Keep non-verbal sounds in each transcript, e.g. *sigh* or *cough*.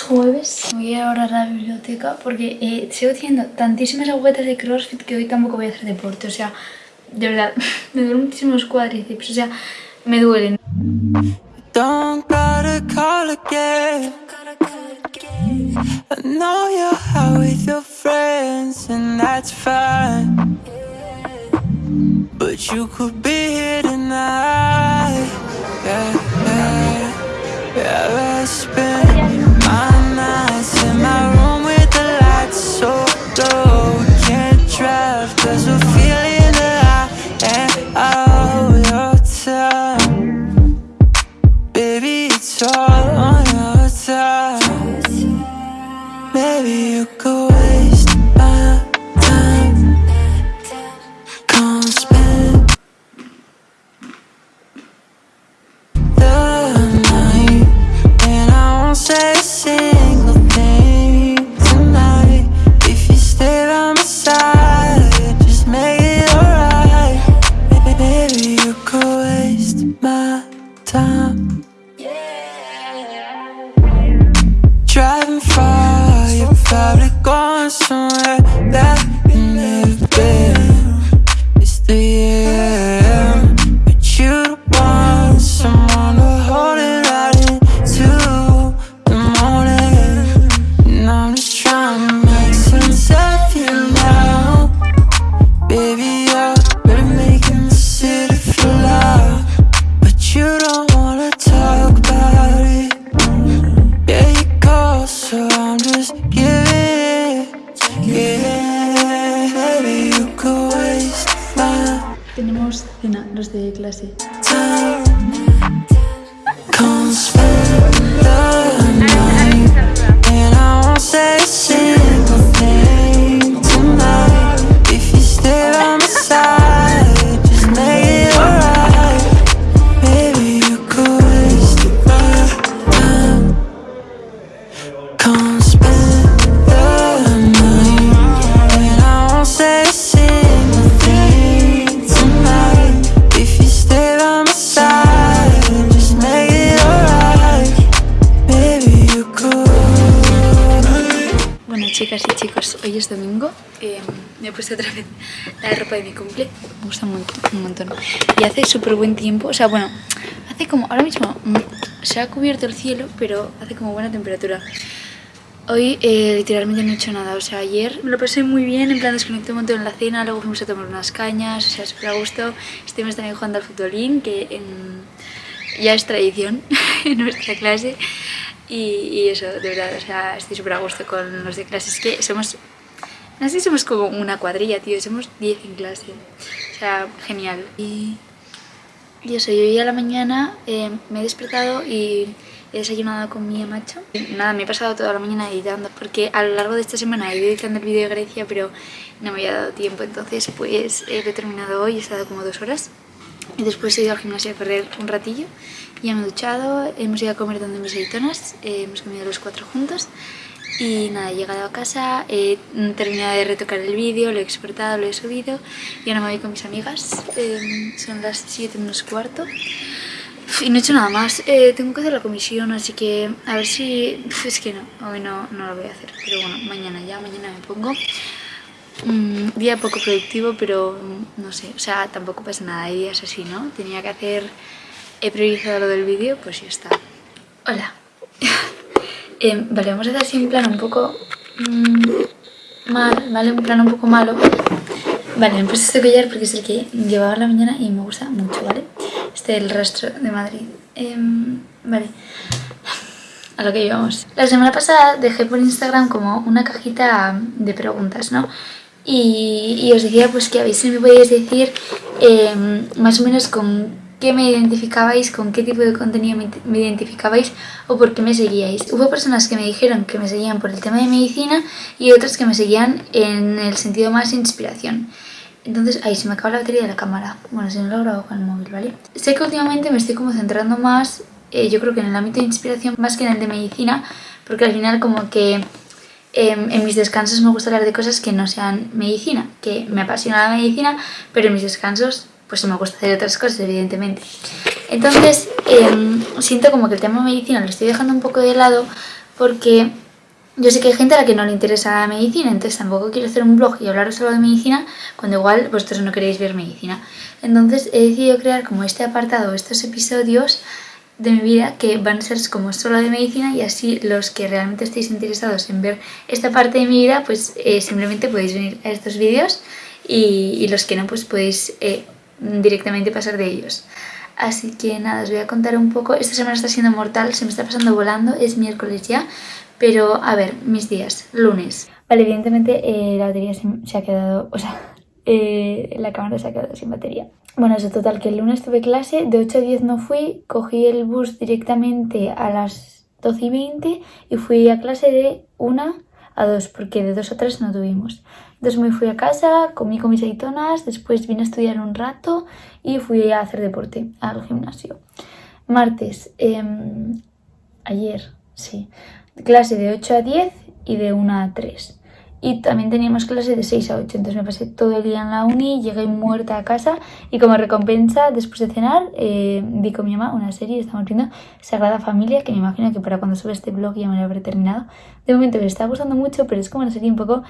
Es jueves, voy ahora a la biblioteca porque eh, sigo haciendo tantísimas agujetas de crossfit que hoy tampoco voy a hacer deporte, o sea, de verdad, *laughs* me duelen muchísimo los cuádriceps, o sea, me duelen. Don't call again. I. But you could be here tonight. Tenemos cena, los de clase. Chicas y chicos, hoy es domingo. eh, me he puesto otra vez la ropa de mi cumple. Me gusta un montón. Un montón. Y hace súper buen tiempo. O sea, bueno, hace como. Ahora mismo mm, se ha cubierto el cielo, pero hace como buena temperatura. Hoy eh, literalmente no he hecho nada. O sea, ayer me lo pasé muy bien. En plan, desconecté un montón en la cena. Luego fuimos a tomar unas cañas. O sea, súper a gusto. Estuvimos también jugando al futbolín, que en- ya es tradición *laughs* en nuestra clase. Y, y eso, de verdad, o sea, estoy súper a gusto con los de clase. Es que somos, no sé somos como una cuadrilla, tío, somos 10 en clase. O sea, genial. Y, y eso, yo hoy a la mañana eh, me he despertado y he desayunado con mi macho. Nada, me he pasado toda la mañana editando porque a lo largo de esta semana he ido editando el vídeo de Grecia, pero no me había dado tiempo. Entonces, pues he terminado hoy, he estado como dos horas. Y después he ido al gimnasio a correr un ratillo. Ya me he duchado, hemos ido a comer donde mis editonas, eh, hemos comido los cuatro juntos. Y nada, he llegado a casa, he terminado de retocar el vídeo, lo he exportado, lo he subido. Y ahora me voy con mis amigas, eh, son las 7 menos cuarto. Y no he hecho nada más, Eh, tengo que hacer la comisión, así que a ver si... Es que no, hoy no, no lo voy a hacer, pero bueno, mañana ya, mañana me pongo. Mm, día poco productivo, pero mm, no sé, o sea, tampoco pasa nada, hay días así, ¿no? Tenía que hacer, he priorizado lo del vídeo, pues ya está. Hola. *laughs* Em, vale, vamos a hacer así en plan un poco mm, mal, ¿vale? Un plan un poco malo. Vale, me he puesto este collar porque es el que llevaba la mañana y me gusta mucho, ¿vale? Este es el rastro de Madrid. Em, vale. A lo que llevamos. La semana pasada dejé por Instagram como una cajita de preguntas, ¿no? Y, os decía pues que a ver si me podíais decir em, más o menos con qué me identificabais, con qué tipo de contenido me, identificabais o por qué me seguíais. Hubo personas que me dijeron que me seguían por el tema de medicina y otras que me seguían en el sentido más inspiración. Entonces, ahí se me acaba la batería de la cámara. Bueno, si no lo grabo con el móvil, ¿vale? Sé que últimamente me estoy como centrando más, eh, yo creo que en el ámbito de inspiración más que en el de medicina, porque al final como que em, en mis descansos me gusta hablar de cosas que no sean medicina, que me apasiona la medicina, pero en mis descansos pues me gusta hacer otras cosas, evidentemente. Entonces, em, siento como que el tema de medicina lo estoy dejando un poco de lado porque yo sé que hay gente a la que no le interesa la medicina, entonces tampoco quiero hacer un blog y hablaros solo de medicina cuando igual vosotros no queréis ver medicina. Entonces he decidido crear como este apartado, estos episodios de mi vida que van a ser como solo de medicina y así los que realmente estéis interesados en ver esta parte de mi vida pues eh, simplemente podéis venir a estos vídeos y, los que no pues podéis eh, directamente pasar de ellos. Así que nada, os voy a contar un poco. Esta semana está siendo mortal, se me está pasando volando, es miércoles ya. Pero a ver, mis días, lunes. Vale, evidentemente eh, la batería se, ha quedado, o sea, la cámara se ha quedado sin batería. Bueno, eso total, que el lunes tuve clase, de 8 a 10 no fui, cogí el bus directamente a las 12 y 20 y fui a clase de 1 a 2, porque de 2 a 3 no tuvimos. Entonces me fui a casa, comí con mis aceitonas, después vine a estudiar un rato y fui a hacer deporte al gimnasio. Martes, em, ayer, sí, clase de 8 a 10 y de 1 a 3 y también teníamos clase de 6 a 8, entonces me pasé todo el día en la uni, llegué muerta a casa y como recompensa, después de cenar, eh, vi con mi mamá una serie, estamos viendo Sagrada Familia, que me imagino que para cuando sube este blog ya me lo habré terminado. De momento me está gustando mucho, pero es como una serie un poco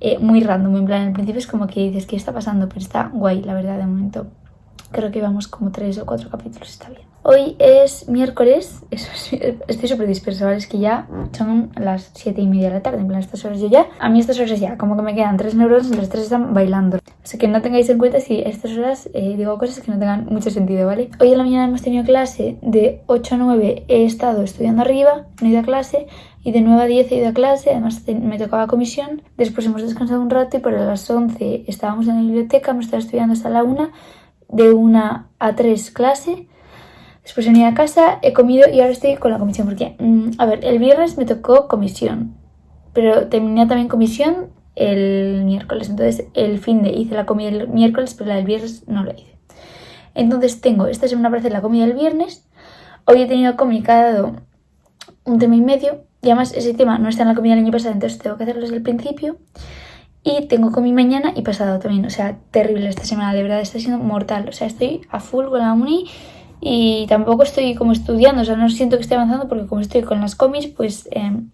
eh, muy random, en plan, al principio es como que dices, ¿qué está pasando? Pero está guay, la verdad, de momento. Creo que vamos como 3 o 4 capítulos, está bien. Hoy es miércoles, *laughs* estoy súper dispersa, ¿vale? Es que ya son las 7 y media de la tarde, en plan, estas horas yo ya, a mí estas horas ya, como que me quedan tres neuronas y los tres están bailando. Así que no tengáis en cuenta si estas horas eh, digo cosas que no tengan mucho sentido, ¿vale? Hoy en la mañana hemos tenido clase, de 8 a 9 he estado estudiando arriba, no he ido a clase, y de 9 a 10 he ido a clase, además me tocaba comisión, después hemos descansado un rato y por las 11 estábamos en la biblioteca, me estaba estudiando hasta la 1, de 1 a 3 clase, Después he venido a casa, he comido y ahora estoy con la comisión. Porque, mm, a ver, el viernes me tocó comisión. Pero terminé también comisión el miércoles. Entonces el fin de hice la comida el miércoles, pero la del viernes no lo hice. Entonces tengo esta semana para hacer la comida el viernes. Hoy he tenido comunicado un tema y medio. Y además ese tema no está en la comida del año pasado, entonces tengo que hacerlo desde el principio. Y tengo comi mañana y pasado también. O sea, terrible esta semana, de verdad, está siendo mortal. O sea, estoy a full con la uni y tampoco estoy como estudiando, o sea, no siento que esté avanzando porque como estoy con las comis, pues em,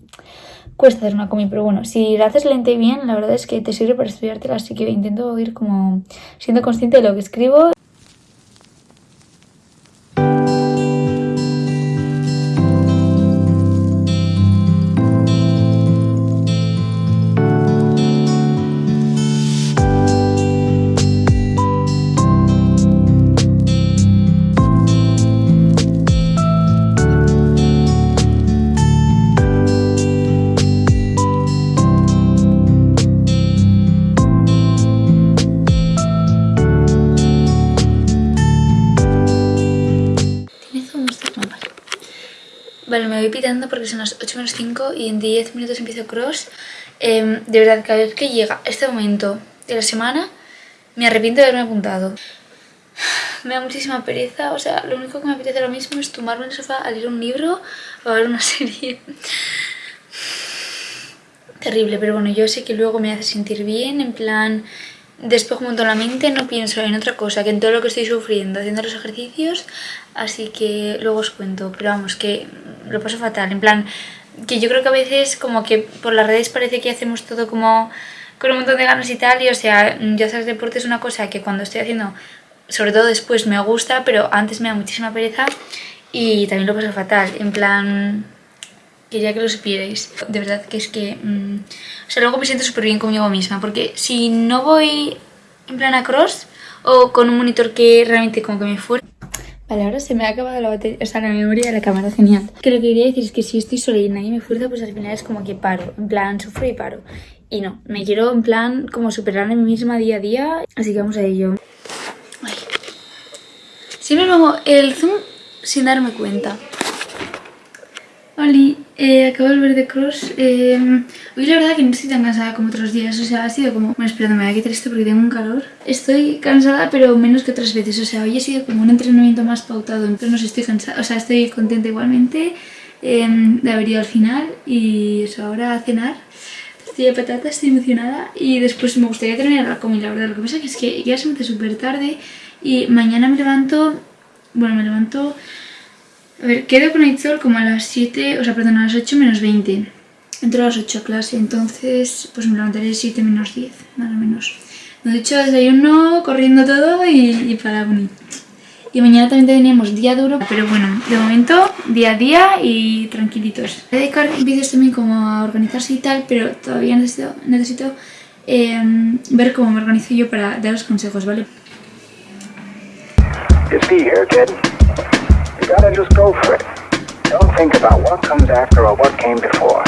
cuesta hacer una comi, pero bueno, si la haces lenta y bien, la verdad es que te sirve para estudiártela, así que intento ir como siendo consciente de lo que escribo Vale, me voy pitando porque son las 8 menos 5 y en 10 minutos empiezo cross. Em, de verdad, cada vez que llega este momento de la semana, me arrepiento de haberme apuntado. *sighs* Me da muchísima pereza, o sea, lo único que me apetece ahora mismo es tomarme en el sofá a leer un libro o a ver una *laughs* serie. Terrible, pero bueno, yo sé que luego me hace sentir bien, en plan despejo un montón la mente, no pienso en otra cosa que en todo lo que estoy sufriendo haciendo los ejercicios, así que luego os cuento, pero vamos, que lo paso fatal, en plan, que yo creo que a veces como que por las redes parece que hacemos todo como con un montón de ganas y tal, y o sea, yo hacer deporte es una cosa que cuando estoy haciendo, sobre todo después me gusta, pero antes me da muchísima pereza y también lo paso fatal, en plan, quería que lo supierais. De verdad que es que... Mm, o sea, luego me siento súper bien conmigo misma, porque si no voy en plan a cross o con un monitor que realmente como que me fuera... Vale, ahora se me ha acabado la batería, o sea, la memoria de la cámara, genial. Que lo que quería decir es que si estoy sola y nadie me fuerza, pues al final es como que paro, en plan, sufro y paro. Y no, me quiero en plan como superar a mí misma día a día, así que vamos a ello. Ay. Siempre pongo el zoom sin darme cuenta. Oli, eh, acabo de volver de cross. Eh, hoy la verdad que no estoy tan cansada como otros días, o sea, ha sido como... Bueno, espera, me voy a quitar esto porque tengo un calor. Estoy cansada, pero menos que otras veces, o sea, hoy ha sido como un entrenamiento más pautado, entonces no sé, estoy cansada, o sea, estoy contenta igualmente em, de haber ido al final y eso, ahora a cenar. Estoy de patata, estoy emocionada y después me gustaría terminar la comida, la verdad. Lo que pasa es que ya se me hace súper tarde y mañana me levanto... Bueno, me levanto A ver, quedo con Aitzol como a las 7, o sea, perdón, a las 8 menos 20. Entro a las 8 a clase, entonces pues me levantaré 7 menos 10, más o menos. De hecho, desayuno, corriendo todo y, para unir. Y mañana también tenemos día duro, pero bueno, de momento día a día y tranquilitos. Voy a dedicar vídeos también como a organizarse y tal, pero todavía necesito, eh, ver cómo me organizo yo para daros consejos, ¿vale? Just be here, kid. You gotta just go for it. Don't think about what comes after or what came before.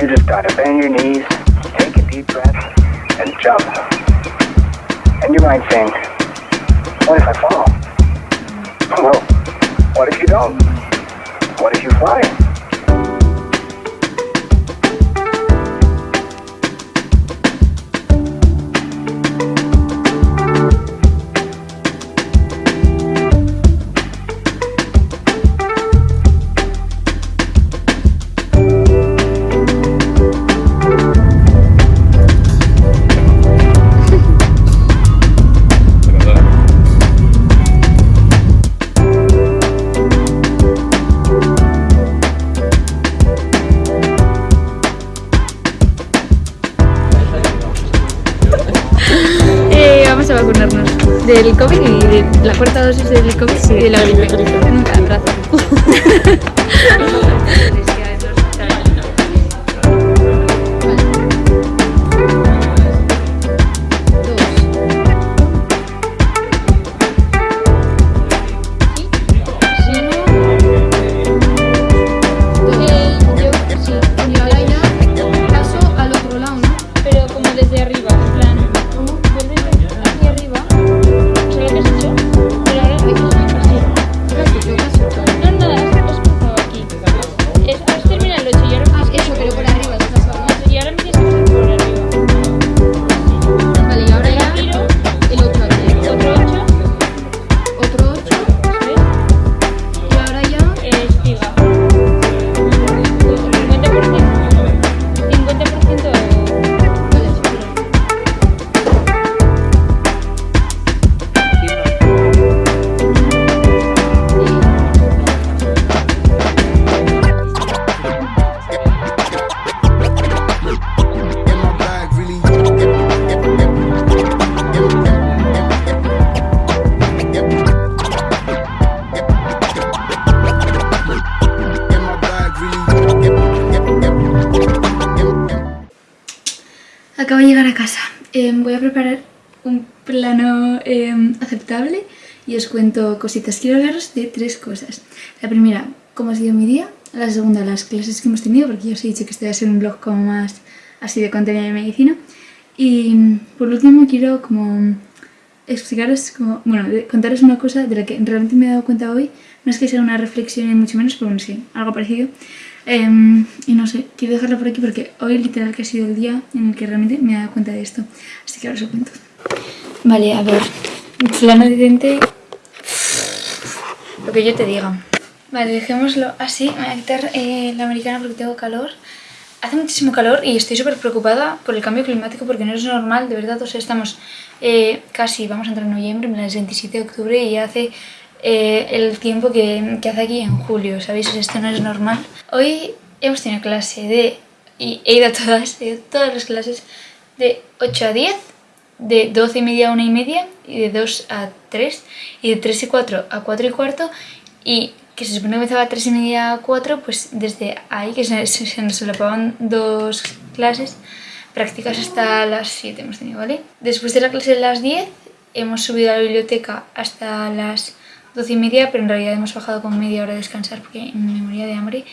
You just gotta bend your knees, take a deep breath, and jump. And you might think, what if I fall? Well, what if you don't? What if you fly? Del COVID y de la cuarta dosis del COVID y de la gripe. Nunca, gracias. *laughs* cuento cositas. Quiero hablaros de tres cosas. La primera, cómo ha sido mi día. La segunda, las clases que hemos tenido, porque ya os he dicho que a ser un blog como más así de contenido de medicina. Y por último quiero como explicaros, como, bueno, contaros una cosa de la que realmente me he dado cuenta hoy. No es que sea una reflexión ni mucho menos, pero bueno, sí, algo parecido. Em, y no sé, quiero dejarla por aquí porque hoy literal que ha sido el día en el que realmente me he dado cuenta de esto. Así que ahora os lo cuento. Vale, a ver. Plano de diente. Lo que yo te diga. Vale, dejémoslo así. Me voy a quitar eh, la americana porque tengo calor. Hace muchísimo calor y estoy súper preocupada por el cambio climático porque no es normal, de verdad. O sea, estamos eh, casi, vamos a entrar en noviembre, es 27 de octubre y ya hace eh, el tiempo que, que hace aquí en julio, ¿sabéis? Esto no es normal. Hoy hemos tenido clase de, y he ido a todas, he ido a todas las clases de 8 a 10, de 12 y media a 1 y media, y de 2 a 3, y de 3 y 4 a 4 y cuarto, y que se supone que empezaba a 3 y media a 4, pues desde ahí, que se, se, nos solapaban dos clases, prácticas hasta las 7 hemos tenido, ¿vale? Después de la clase de las 10, hemos subido a la biblioteca hasta las 12 y media, pero en realidad hemos bajado con media hora a descansar porque me moría de hambre.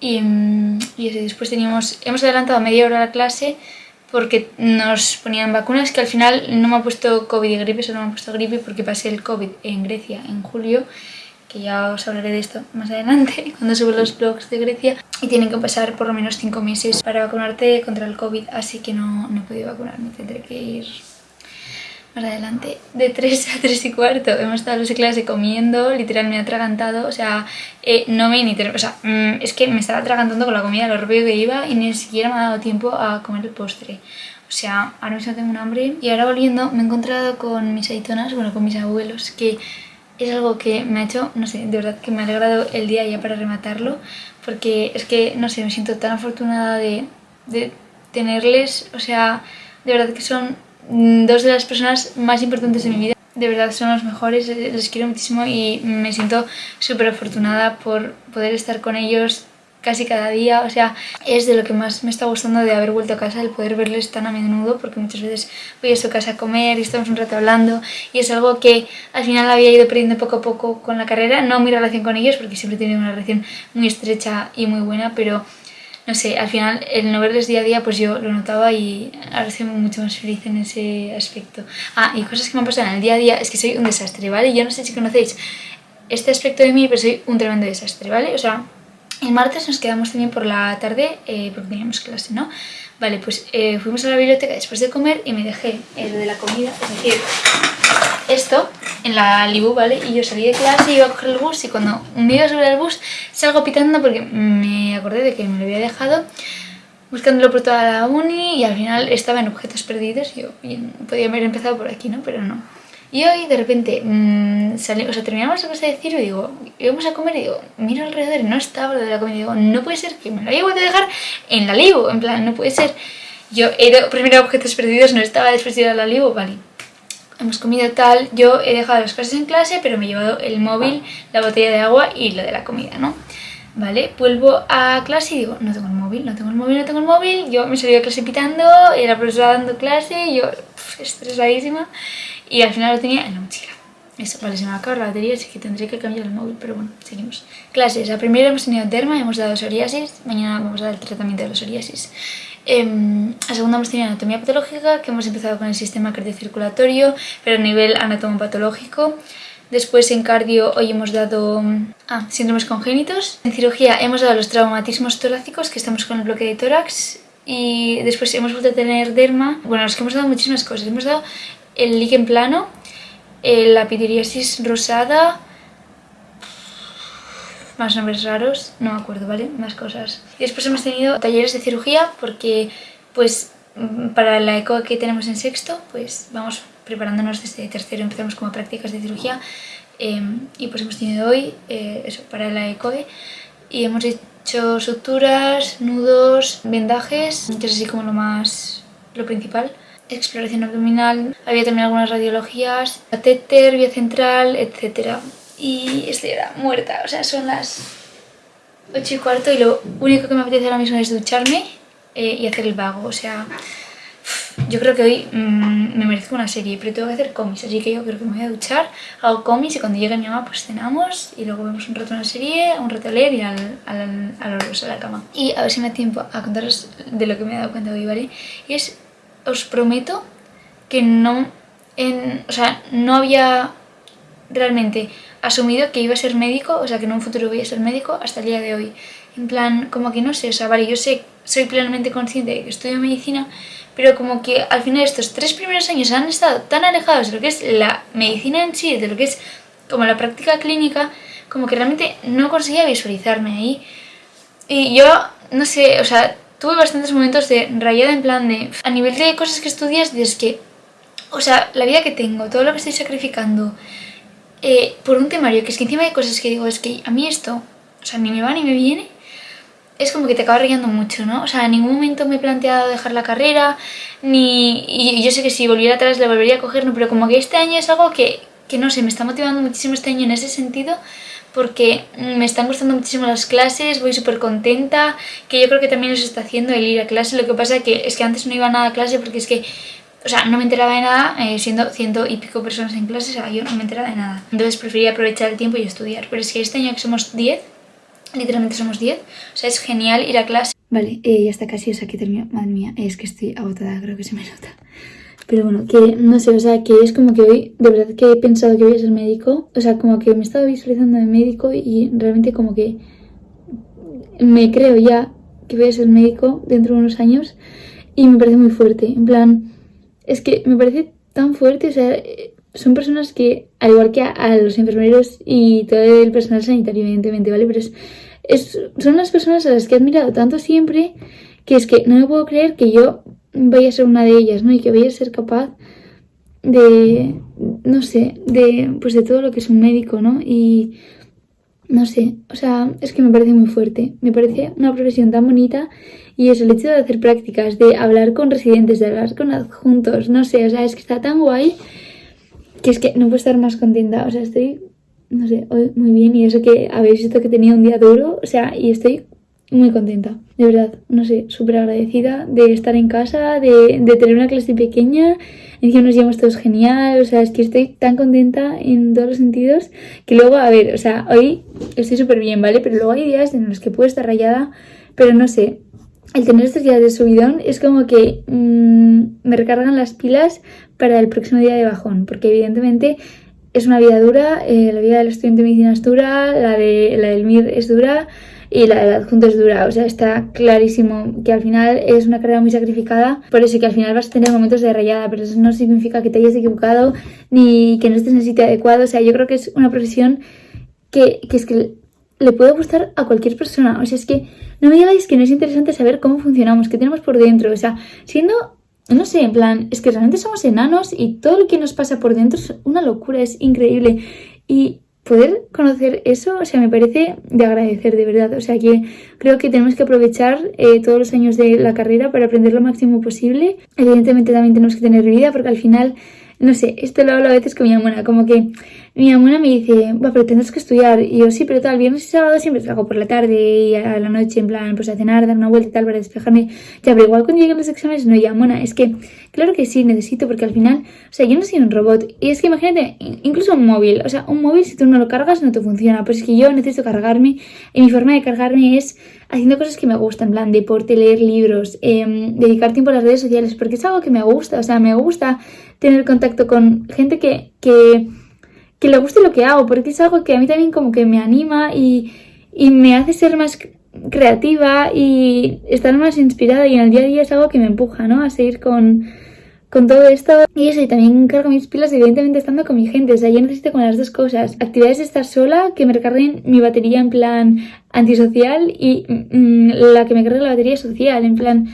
Y, mm, y después teníamos, hemos adelantado media hora la clase porque nos ponían vacunas que al final no me ha puesto COVID y gripe, solo me ha puesto gripe porque pasé el COVID en Grecia en julio, que ya os hablaré de esto más adelante *laughs* cuando subo los blogs de Grecia. Y tienen que pasar por lo menos 5 meses para vacunarte contra el COVID, así que no, no he podido vacunarme, tendré que ir más adelante. De 3 a 3 y cuarto hemos estado esa clase comiendo, literal me he atragantado, o sea, eh, no me ni o sea, mm, es que me estaba atragantando con la comida, lo rápido que iba y ni siquiera me ha dado tiempo a comer el postre. O sea, ahora mismo tengo un hambre y ahora volviendo me he encontrado con mis aitonas, bueno, con mis abuelos, que es algo que me ha hecho, no sé, de verdad que me ha alegrado el día ya para rematarlo, porque es que, no sé, me siento tan afortunada de, de tenerles, o sea, de verdad que son dos de las personas más importantes de mi vida. De verdad son los mejores, les quiero muchísimo y me siento súper afortunada por poder estar con ellos casi cada día, o sea, es de lo que más me está gustando de haber vuelto a casa, el poder verles tan a menudo, porque muchas veces voy a su casa a comer y estamos un rato hablando, y es algo que al final había ido perdiendo poco a poco con la carrera, no mi relación con ellos, porque siempre he tenido una relación muy estrecha y muy buena, pero no sé, al final el no verles día a día pues yo lo notaba y ahora estoy mucho más feliz en ese aspecto. Ah, y cosas que me han pasado en el día a día es que soy un desastre, ¿vale? Yo no sé si conocéis este aspecto de mí, pero soy un tremendo desastre, ¿vale? O sea, el martes nos quedamos también por la tarde eh, porque teníamos clase, ¿no? Vale, pues eh, fuimos a la biblioteca después de comer y me dejé el de la comida, es decir, esto en la Libu, ¿vale? Y yo salí de clase, iba a coger el bus y cuando me iba a subir al bus salgo pitando porque me acordé de que me lo había dejado buscándolo por toda la uni y al final estaba en objetos perdidos y yo podía haber empezado por aquí, ¿no? Pero no. Y hoy de repente mmm, salí, o sea, terminamos la cosa de decir y digo, íbamos a comer y digo, miro alrededor y no estaba lo de la comida. Y digo, no puede ser que me lo haya vuelto a dejar en la Libu, en plan, no puede ser. Yo he primero objetos perdidos, no estaba después de ir a la Libu, vale. Hemos comido tal, yo he dejado las cosas en clase, pero me he llevado el móvil, la botella de agua y lo de la comida, ¿no? Vale, vuelvo a clase y digo, no tengo el móvil, no tengo el móvil, no tengo el móvil. Yo me salí de clase pitando, la profesora dando clase, yo pff, estresadísima. Y al final lo tenía en la mochila. Eso, vale, se me va a acabar la batería, así que tendré que cambiar el móvil, pero bueno, seguimos. Clases, la primera hemos tenido derma, hemos dado psoriasis, mañana vamos a dar el tratamiento de la psoriasis. Eh, la segunda hemos tenido anatomía patológica, que hemos empezado con el sistema cardiocirculatorio, pero a nivel anatomopatológico. Después en cardio hoy hemos dado ah, síndromes congénitos. En cirugía hemos dado los traumatismos torácicos, que estamos con el bloque de tórax. Y después hemos vuelto a tener derma. Bueno, es que hemos dado muchísimas cosas. Hemos dado el líquen plano, la pitiriasis rosada, más nombres raros, no me acuerdo, ¿vale? Más cosas. Y después hemos tenido talleres de cirugía porque, pues, para la eco que tenemos en sexto, pues vamos preparándonos desde tercero, empezamos como prácticas de cirugía eh, y pues hemos tenido hoy eh, eso para la ECOE y hemos hecho suturas, nudos, vendajes, que es así como lo más, lo principal exploración abdominal, había también algunas radiologías, catéter, vía central, etc. Y estoy ahora muerta, o sea, son las 8 y cuarto y lo único que me apetece ahora mismo es ducharme eh, y hacer el vago, o sea, yo creo que hoy mmm, me merezco una serie, pero tengo que hacer cómics, así que yo creo que me voy a duchar, hago cómics y cuando llegue mi mamá pues cenamos y luego vemos un rato una serie, un rato a leer y al, al, al, a la cama. Y a ver si me da tiempo a contaros de lo que me he dado cuenta hoy, ¿vale? Es os prometo que no, o sea, no había realmente asumido que iba a ser médico, o sea, que en un futuro voy a ser médico hasta el día de hoy. En plan, como que no sé, o sea, vale, yo sé, soy plenamente consciente de que estudio medicina, pero como que al final estos tres primeros años han estado tan alejados de lo que es la medicina en sí, de lo que es como la práctica clínica, como que realmente no conseguía visualizarme ahí. Y yo, no sé, o sea, tuve bastantes momentos de rayada en plan de... A nivel de cosas que estudias, es que... O sea, la vida que tengo, todo lo que estoy sacrificando eh, por un temario, que es que encima hay cosas que digo, es que a mí esto, o sea, ni me va ni me viene, es como que te acaba rayando mucho, ¿no? O sea, en ningún momento me he planteado dejar la carrera, ni... Y yo sé que si volviera atrás la volvería a coger, ¿no? Pero como que este año es algo que, que no sé, me está motivando muchísimo este año en ese sentido porque me están gustando muchísimo las clases, voy súper contenta, que yo creo que también os está haciendo el ir a clase, lo que pasa que es que antes no iba nada a clase porque es que, o sea, no me enteraba de nada, eh, siendo ciento y pico personas en clase, o sea, yo no me enteraba de nada. Entonces prefería aprovechar el tiempo y estudiar, pero es que este año que somos 10, literalmente somos 10, o sea, es genial ir a clase. Vale, eh, ya está casi, o sea, que termino, madre mía, es que estoy agotada, creo que se me nota. Pero bueno, que no sé, o sea, que es como que hoy, de verdad que he pensado que voy a ser médico. O sea, como que me he estado visualizando de médico y realmente como que me creo ya que voy a ser médico dentro de unos años. Y me parece muy fuerte. En plan, es que me parece tan fuerte, o sea, son personas que, al igual que a, los enfermeros y todo el personal sanitario, evidentemente, ¿vale? Pero es, son las personas a las que he admirado tanto siempre que es que no me puedo creer que yo vaya a ser una de ellas, ¿no? Y que vaya a ser capaz de, no sé, de, pues de todo lo que es un médico, ¿no? Y no sé, o sea, es que me parece muy fuerte, me parece una profesión tan bonita y eso, el hecho de hacer prácticas, de hablar con residentes, de hablar con adjuntos, no sé, o sea, es que está tan guay que es que no puedo estar más contenta, o sea, estoy, no sé, hoy muy bien y eso que habéis visto que tenía un día duro, o sea, y estoy muy contenta, de verdad, no sé, súper agradecida de estar en casa, de, de tener una clase pequeña, encima nos llevamos todos genial, o sea, es que estoy tan contenta en todos los sentidos que luego, a ver, o sea, hoy estoy súper bien, ¿vale? Pero luego hay días en los que puedo estar rayada, pero no sé, el tener estos días de subidón es como que mmm, me recargan las pilas para el próximo día de bajón, porque evidentemente es una vida dura, eh, la vida del estudiante de medicina es dura, la, de, la del MIR es dura, y la del adjunto es dura. O sea, está clarísimo que al final es una carrera muy sacrificada, por eso que al final vas a tener momentos de rayada, pero eso no significa que te hayas equivocado ni que no estés en el sitio adecuado. O sea, yo creo que es una profesión que, que es que le puede gustar a cualquier persona. O sea, es que no me digáis que no es interesante saber cómo funcionamos, qué tenemos por dentro. O sea, siendo, no sé, en plan, es que realmente somos enanos y todo lo que nos pasa por dentro es una locura, es increíble. Y poder conocer eso, o sea, me parece de agradecer, de verdad. O sea, que creo que tenemos que aprovechar eh, todos los años de la carrera para aprender lo máximo posible. Evidentemente también tenemos que tener vida porque al final, no sé, esto lo hablo a veces con mi hermana, como que mi mamá me dice, va, pero tendrás que estudiar. Y yo, sí, pero tal, viernes y sábado siempre salgo por la tarde y a la noche, en plan, pues a cenar, dar una vuelta y tal para despejarme. Ya, pero igual cuando lleguen los exámenes, no, ya, mona, es que, claro que sí, necesito, porque al final, o sea, yo no soy un robot. Y es que imagínate, incluso un móvil, o sea, un móvil si tú no lo cargas no te funciona. Pues es que yo necesito cargarme y mi forma de cargarme es haciendo cosas que me gustan, en plan, deporte, leer libros, eh, dedicar tiempo a las redes sociales, porque es algo que me gusta, o sea, me gusta tener contacto con gente que, que le guste lo que hago, porque es algo que a mí también como que me anima y, y me hace ser más creativa y estar más inspirada y en el día a día es algo que me empuja, ¿no? A seguir con, con todo esto. Y eso, y también cargo mis pilas evidentemente estando con mi gente, o sea, yo necesito con las dos cosas, actividades de estar sola, que me recarguen mi batería en plan antisocial y mm, la que me cargue la batería social, en plan,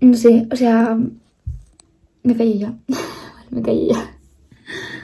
no sé, o sea, me callé *laughs*